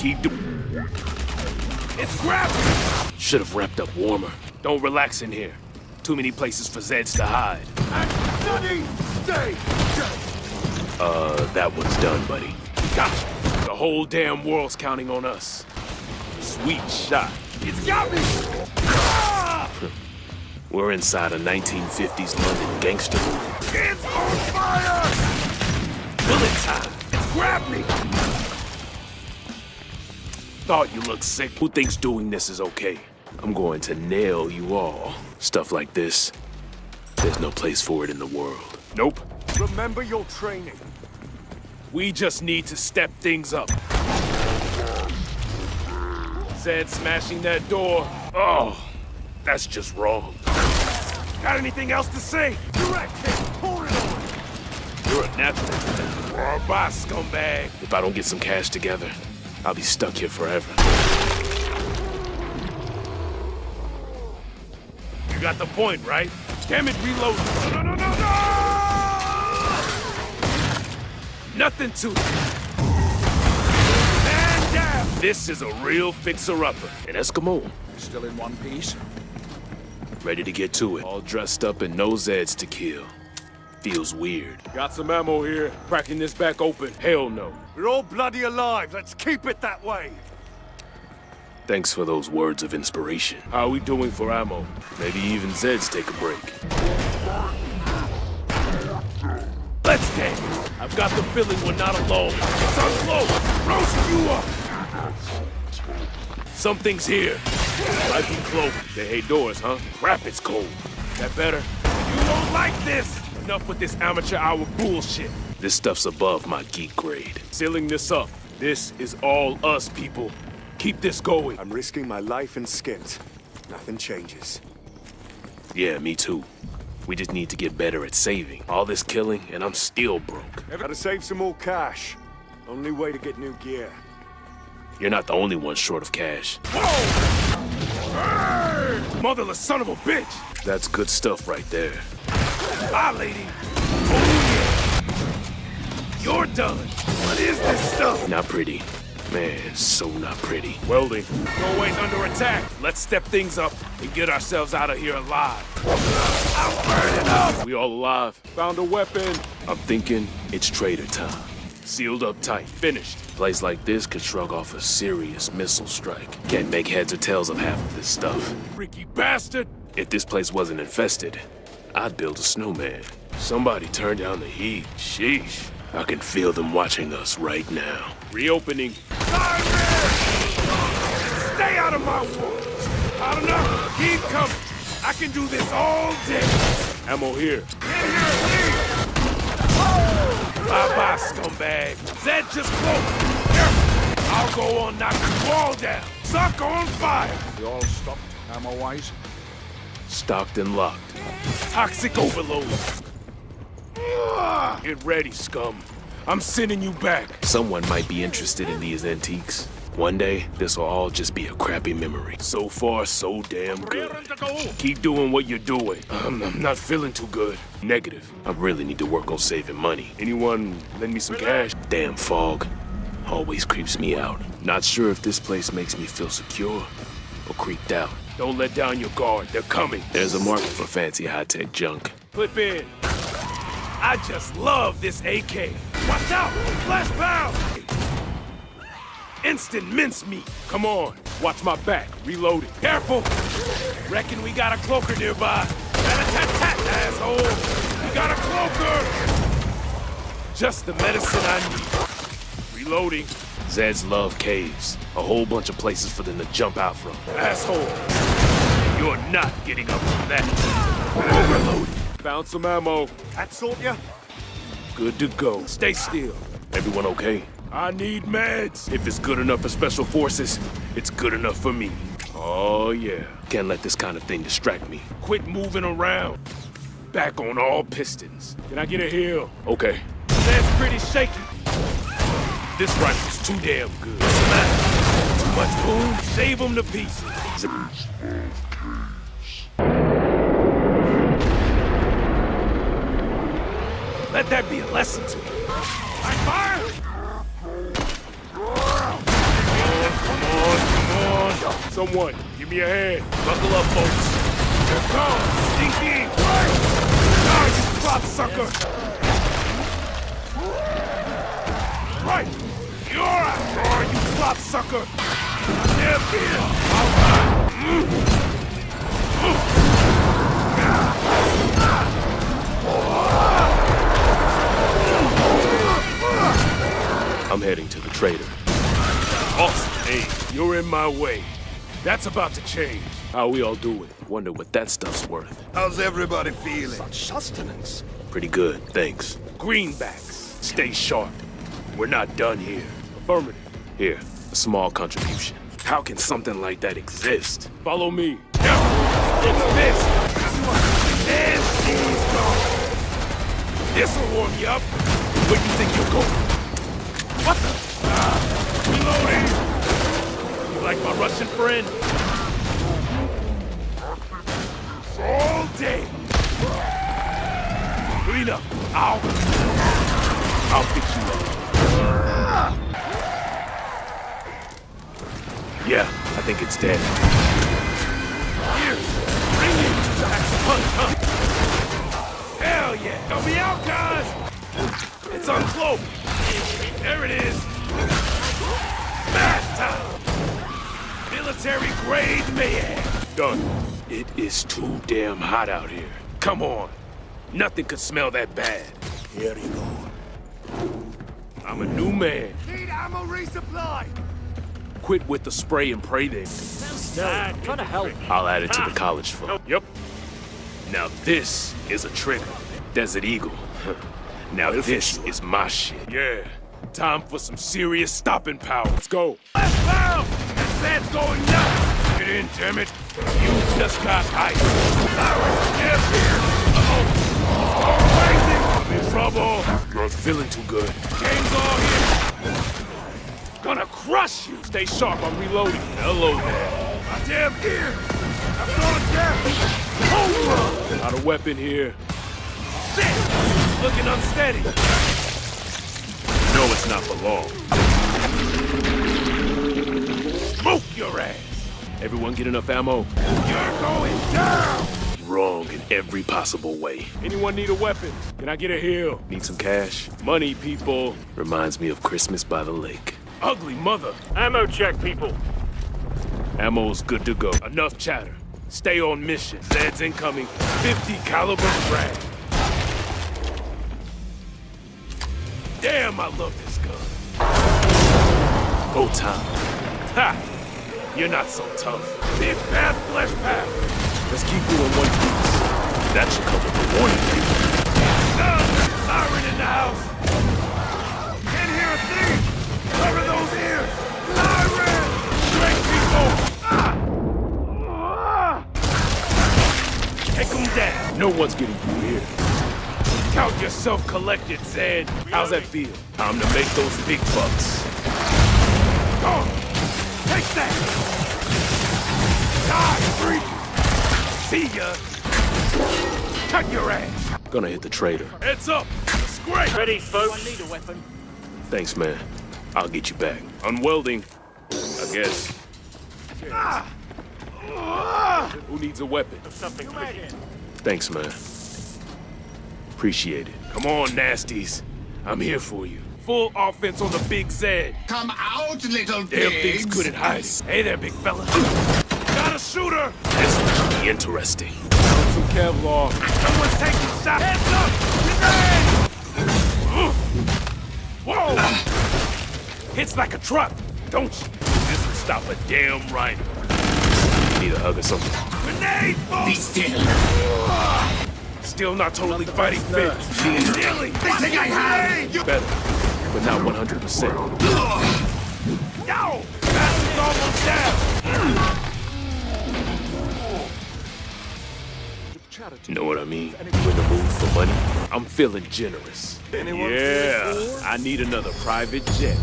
Keep doing. It's grabbing! Should have wrapped up warmer. Don't relax in here. Too many places for Zeds to hide. Study! Stay! Uh, that one's done, buddy. Gotcha! The whole damn world's counting on us. Sweet shot. It's got me! We're inside a 1950s London gangster movie. It's on fire! Bullet time! It's grabbed me! Thought you looked sick. Who thinks doing this is okay? I'm going to nail you all. Stuff like this, there's no place for it in the world. Nope. Remember your training. We just need to step things up. Zed smashing that door. Oh, that's just wrong. Got anything else to say? Direct hit! Hold it on! You're a natural. Or a boss, scumbag. If I don't get some cash together, I'll be stuck here forever. You got the point, right? Damn it, reload. No, no, no, no, no! Nothing to it. Man down! This is a real fixer-upper. An Eskimo. Still in one piece? Ready to get to it. All dressed up and no Zeds to kill. Feels weird. Got some ammo here. Cracking this back open. Hell no. We're all bloody alive. Let's keep it that way. Thanks for those words of inspiration. How are we doing for ammo? Maybe even Zeds take a break. Let's get it. I've got the feeling we're not alone. It's unclosed. Roast you up. Something's here. Might be cloaked. They hate doors, huh? Crap, it's cold. That better? You won't like this! Enough with this amateur hour bullshit. This stuff's above my geek grade. Sealing this up. This is all us, people. Keep this going. I'm risking my life and skins. Nothing changes. Yeah, me too. We just need to get better at saving. All this killing, and I'm still broke. Gotta save some more cash. Only way to get new gear. You're not the only one short of cash. Hey! Motherless son of a bitch! That's good stuff right there. Bye, lady. Oh, yeah. You're done. What is this stuff? Not pretty. Man, so not pretty. Welding. Doorway's under attack. Let's step things up and get ourselves out of here alive. I'm burning up! We all alive. Found a weapon. I'm thinking it's trader time. Sealed up tight. Finished. Place like this could shrug off a serious missile strike. Can't make heads or tails of half of this stuff. Freaky bastard! If this place wasn't infested, I'd build a snowman. Somebody turn down the heat. Sheesh. I can feel them watching us right now. Reopening. Stay out of my way! I don't know. Keep coming. I can do this all day. Ammo here. Get here, leave! Bye-bye, scumbag. Zed just close. Careful. I'll go on knocking you all down. Suck on fire. We all stopped, ammo-wise? Stocked and locked. Toxic overload. Get ready, scum. I'm sending you back. Someone might be interested in these antiques. One day, this will all just be a crappy memory. So far, so damn good. Keep doing what you're doing. Um, I'm not feeling too good. Negative. I really need to work on saving money. Anyone lend me some cash? Damn fog. Always creeps me out. Not sure if this place makes me feel secure or creeped out. Don't let down your guard. They're coming. There's a market for fancy high-tech junk. Clip in. I just love this AK. Watch out! Fleshpound! Instant mincemeat. Come on, watch my back. Reloading. Careful! Reckon we got a cloaker nearby. Rat-a-tat-tat, asshole! We got a cloaker! Just the medicine I need. Reloading. Zeds love caves. A whole bunch of places for them to jump out from. Asshole! You're not getting up from that. Overload. Found some ammo. That sort ya? Good to go. Stay still. Everyone okay? I need meds. If it's good enough for Special Forces, it's good enough for me. Oh, yeah. Can't let this kind of thing distract me. Quit moving around. Back on all pistons. Can I get a heal? Okay. That's pretty shaky. This rifle's too damn good. Matter? Too much boom? Save them to pieces. Let that be a lesson to you. I fire! Come on, come on. Someone, give me a hand. Buckle up, folks. Here comes. Stinky. Nice drop, sucker. Drop sucker. There, here. All right. I'm heading to the trader. Awesome. Hey, you're in my way. That's about to change. How we all doing? Wonder what that stuff's worth. How's everybody feeling? Such Sustenance. Pretty good, thanks. Greenbacks, stay sharp. We're not done here. Affirmative. Here, a small contribution. How can something like that exist? Follow me. It's this. And gone. This'll warm you up. Where do you think you're going? What the? Ah, reloading. You like my Russian friend? All day. Clean up. I'll... I'll fix you up. Yeah, I think it's dead. Here, bring it. That's a? Hell yeah. Help me out, guys. It's uncloaked. There it is. Fast time. Military grade mayhem. Done. It is too damn hot out here. Come on. Nothing could smell that bad. Here you go. I'm a new man. Need ammo resupply. Quit with the spray and pray then. Ah, Trying to help. I'll add it to the ah. college fund. Yep. Now this is a trigger. Desert Eagle. now this is my shit. Yeah. Time for some serious stopping power. Let's go. Let's go! This man's going nuts! Get in, damn it. You just got hyped. Yes, here. Uh-oh. I'm in trouble. Not feeling too good. Gang's all here. Gonna crush you. Stay sharp. I'm reloading. Hello there. My damn gear. I'm going down. Cobra. Not a weapon here. Shit. Looking unsteady. No, it's not for long. Smoke your ass. Everyone get enough ammo? You're going down. Wrong in every possible way. Anyone need a weapon? Can I get a heal? Need some cash? Money, people. Reminds me of Christmas by the lake. Ugly mother. Ammo check, people. Ammo's good to go. Enough chatter. Stay on mission. Zed's incoming. 50 caliber frag. Damn, I love this gun. Oh, time. Ha! You're not so tough. Big bad flesh pack. Let's keep doing one piece. That should cover the warning label. Ah, siren in the house. Down. No one's getting through here. Count yourself collected, Zed. How's that feel? Time to make those big bucks. Go! Take that! Die, freak! See ya! Cut your ass! Gonna hit the trader. Heads up! Scrake! Ready, folks? I need a weapon. Thanks, man. I'll get you back. Unwelding, I guess. Ah. Ah. Who needs a weapon? Something quick. Thanks, man. Appreciate it. Come on, nasties. I'm here for you. Full offense on the big Z. Come out, little Damn things couldn't hide it. Hey there, big fella. Got a shooter! This will be interesting. Found some Kevlar. Someone's taking shots. Heads up! Grenade! Whoa! Hits like a truck, don't you? This will stop a damn rhino. Need a hug or something. Grenade! Be still. Still not totally fighting fit. Nearly. They think I have you. Better, but not 100%. No, That's almost down! You know what I mean? You in the mood for money? I'm feeling generous. Anyone yeah. I need another private jet.